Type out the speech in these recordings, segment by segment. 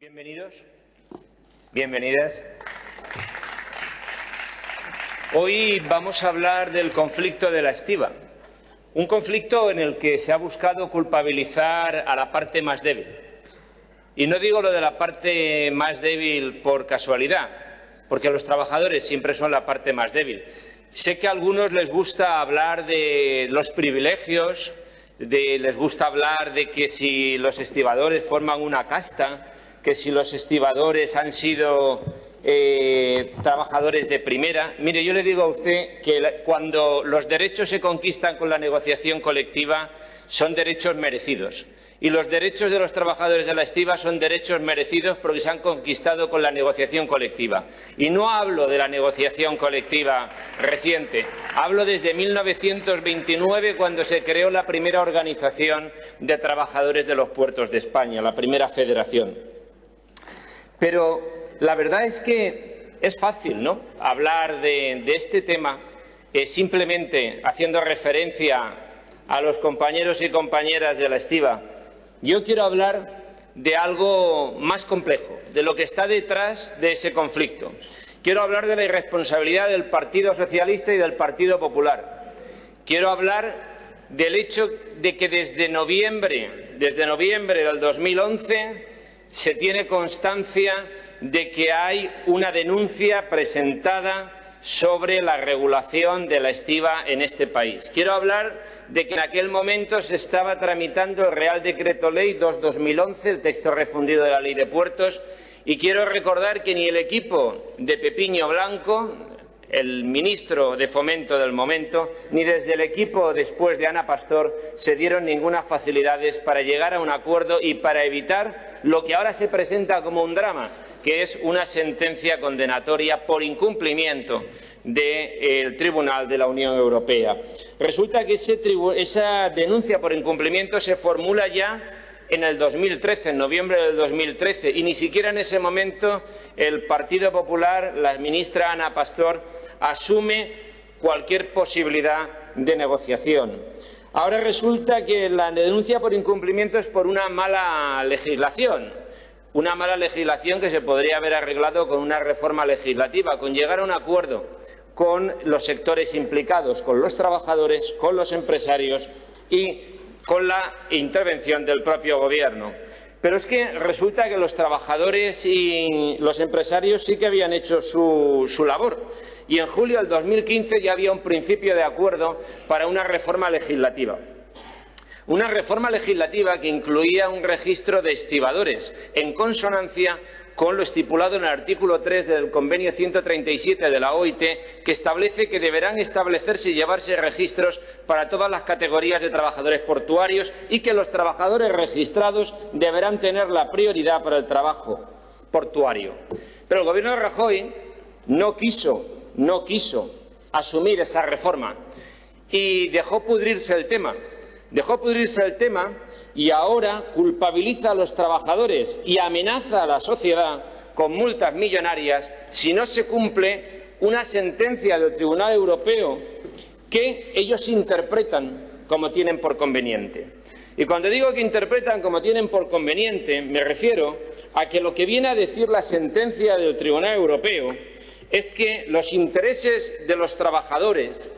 Bienvenidos, bienvenidas. Hoy vamos a hablar del conflicto de la estiva, un conflicto en el que se ha buscado culpabilizar a la parte más débil. Y no digo lo de la parte más débil por casualidad, porque los trabajadores siempre son la parte más débil. Sé que a algunos les gusta hablar de los privilegios, les gusta hablar de que si los estibadores forman una casta, que si los estibadores han sido eh, trabajadores de primera. Mire, yo le digo a usted que cuando los derechos se conquistan con la negociación colectiva son derechos merecidos. Y los derechos de los trabajadores de la estiva son derechos merecidos porque se han conquistado con la negociación colectiva. Y no hablo de la negociación colectiva reciente, hablo desde 1929 cuando se creó la primera organización de trabajadores de los puertos de España, la primera federación. Pero la verdad es que es fácil ¿no? hablar de, este tema eh, simplemente haciendo referencia a los compañeros y compañeras de la estiva. Yo quiero hablar de algo más complejo, de lo que está detrás de ese conflicto. Quiero hablar de la irresponsabilidad del Partido Socialista y del Partido Popular. Quiero hablar del hecho de que desde noviembre, desde noviembre del 2011 se tiene constancia de que hay una denuncia presentada sobre la regulación de la estiva en este país. Quiero hablar de que en aquel momento se estaba tramitando el Real Decreto Ley 2-2011, el texto refundido de la Ley de Puertos, y quiero recordar que ni el equipo de Pepiño Blanco, el ministro de Fomento del momento, ni desde el equipo después de Ana Pastor se dieron ninguna facilidades para llegar a un acuerdo y para evitar lo que ahora se presenta como un drama, que es una sentencia condenatoria por incumplimiento del Tribunal de la Unión Europea. Resulta que esa denuncia por incumplimiento se formula ya en el 2013, en noviembre del 2013, y ni siquiera en ese momento el Partido Popular, la ministra Ana Pastor, asume cualquier posibilidad de negociación. Ahora resulta que la denuncia por incumplimiento es por una mala legislación, una mala legislación que se podría haber arreglado con una reforma legislativa, con llegar a un acuerdo con los sectores implicados, con los trabajadores, con los empresarios y con la intervención del propio Gobierno. Pero es que resulta que los trabajadores y los empresarios sí que habían hecho su, su, labor. Y en julio del 2015 ya había un principio de acuerdo para una reforma legislativa. Una reforma legislativa que incluía un registro de estibadores, en consonancia con lo estipulado en el artículo 3 del convenio 137 de la OIT, que establece que deberán establecerse y llevarse registros para todas las categorías de trabajadores portuarios y que los trabajadores registrados deberán tener la prioridad para el trabajo portuario. Pero el Gobierno de Rajoy no quiso, no quiso asumir esa reforma y dejó pudrirse el tema. Dejó pudrirse el tema y ahora culpabiliza a los trabajadores y amenaza a la sociedad con multas millonarias si no se cumple una sentencia del Tribunal Europeo que ellos interpretan como tienen por conveniente. Y cuando digo que interpretan como tienen por conveniente, me refiero a que lo que viene a decir la sentencia del Tribunal Europeo es que los intereses de los trabajadores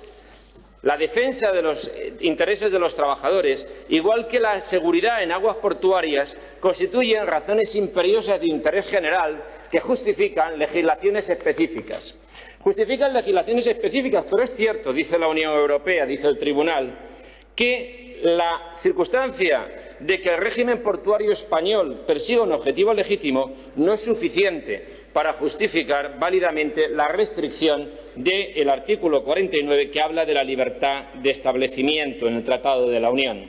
la defensa de los eh, intereses de los trabajadores, igual que la seguridad en aguas portuarias, constituyen razones imperiosas de interés general que justifican legislaciones específicas. Justifican legislaciones específicas, pero es cierto, dice la Unión Europea, dice el Tribunal, que la circunstancia de que el régimen portuario español persiga un objetivo legítimo no es suficiente para justificar válidamente la restricción del artículo 49 que habla de la libertad de establecimiento en el Tratado de la Unión.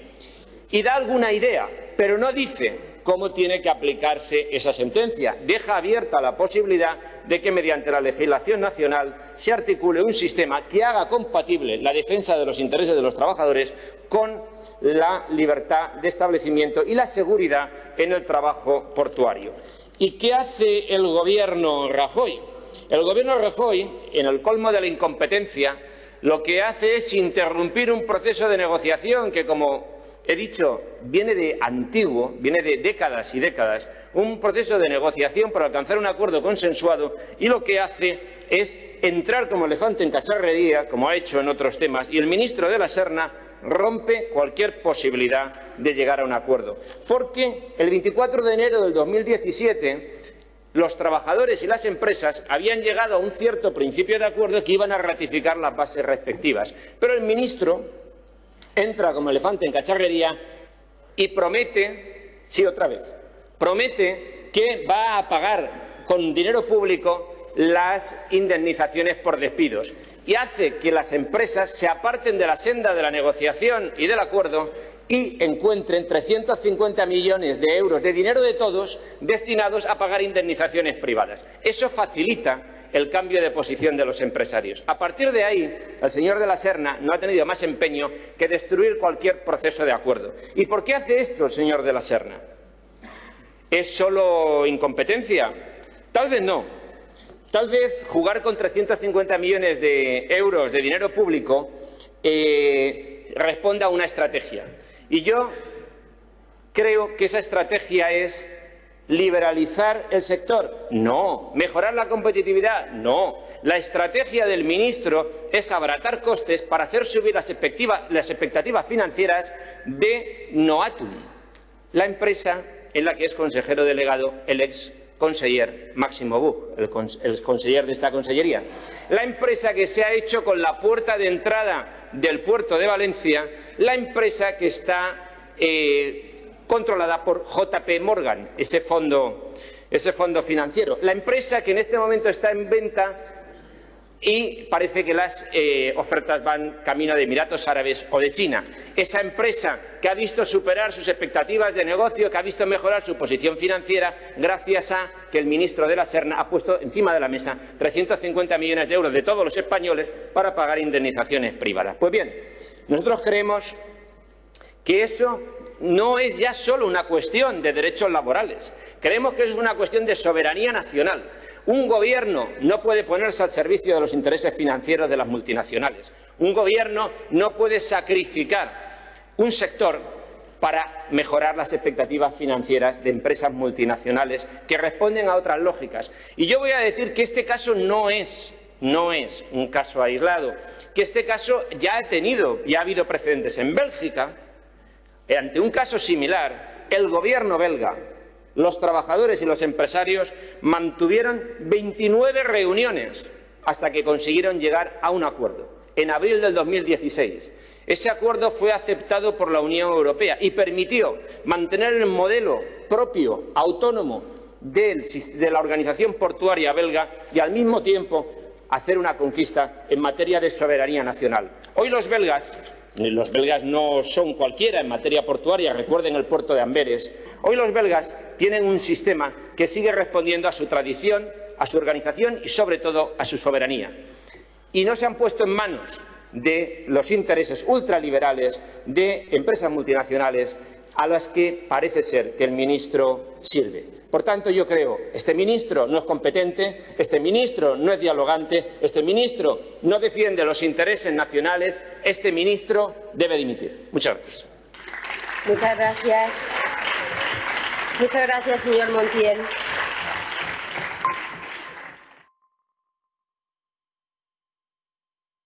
Y da alguna idea, pero no dice cómo tiene que aplicarse esa sentencia. Deja abierta la posibilidad de que mediante la legislación nacional se articule un sistema que haga compatible la defensa de los intereses de los trabajadores con la libertad de establecimiento y la seguridad en el trabajo portuario. ¿Y qué hace el Gobierno Rajoy? El Gobierno Rajoy, en el colmo de la incompetencia, lo que hace es interrumpir un proceso de negociación que, como he dicho, viene de antiguo, viene de décadas y décadas, un proceso de negociación para alcanzar un acuerdo consensuado y lo que hace es entrar como elefante en cacharrería, como ha hecho en otros temas, y el ministro de la Serna rompe cualquier posibilidad de llegar a un acuerdo. Porque el 24 de enero del 2017 los trabajadores y las empresas habían llegado a un cierto principio de acuerdo que iban a ratificar las bases respectivas. Pero el ministro entra como elefante en cacharrería y promete, sí otra vez, promete que va a pagar con dinero público las indemnizaciones por despidos y hace que las empresas se aparten de la senda de la negociación y del acuerdo y encuentren 350 millones de euros de dinero de todos destinados a pagar indemnizaciones privadas. Eso facilita el cambio de posición de los empresarios. A partir de ahí, el señor de la Serna no ha tenido más empeño que destruir cualquier proceso de acuerdo. ¿Y por qué hace esto el señor de la Serna? ¿Es solo incompetencia? Tal vez no. Tal vez jugar con 350 millones de euros de dinero público eh, responda a una estrategia. Y yo creo que esa estrategia es liberalizar el sector. No. Mejorar la competitividad. No. La estrategia del ministro es abaratar costes para hacer subir las expectativas, financieras de Noatum, la empresa en la que es consejero delegado el ex conseller Máximo Bug, el, conseller de esta consellería. La empresa que se ha hecho con la puerta de entrada del puerto de Valencia, la empresa que está eh, controlada por JP Morgan, ese fondo, ese fondo financiero. La empresa que en este momento está en venta y parece que las eh, ofertas van camino de Emiratos Árabes o de China. Esa empresa que ha visto superar sus expectativas de negocio, que ha visto mejorar su posición financiera gracias a que el ministro de la Serna ha puesto encima de la mesa 350 millones de euros de todos los españoles para pagar indemnizaciones privadas. Pues bien, nosotros creemos que eso no es ya solo una cuestión de derechos laborales. Creemos que es una cuestión de soberanía nacional un gobierno no puede ponerse al servicio de los intereses financieros de las multinacionales. Un gobierno no puede sacrificar un sector para mejorar las expectativas financieras de empresas multinacionales que responden a otras lógicas. Y yo voy a decir que este caso no es, no es un caso aislado, que este caso ya ha tenido, ya ha habido precedentes en Bélgica. Ante un caso similar, el gobierno belga los trabajadores y los empresarios mantuvieron 29 reuniones hasta que consiguieron llegar a un acuerdo, en abril del 2016. Ese acuerdo fue aceptado por la Unión Europea y permitió mantener el modelo propio, autónomo, de la organización portuaria belga y, al mismo tiempo, hacer una conquista en materia de soberanía nacional. Hoy los belgas los belgas no son cualquiera en materia portuaria, recuerden el puerto de Amberes. Hoy los belgas tienen un sistema que sigue respondiendo a su tradición, a su organización y, sobre todo, a su soberanía. Y no se han puesto en manos de los intereses ultraliberales de empresas multinacionales a las que parece ser que el ministro sirve. Por tanto, yo creo este ministro no es competente, este ministro no es dialogante, este ministro no defiende los intereses nacionales, este ministro debe dimitir. Muchas gracias. Muchas gracias. Muchas gracias, señor Montiel.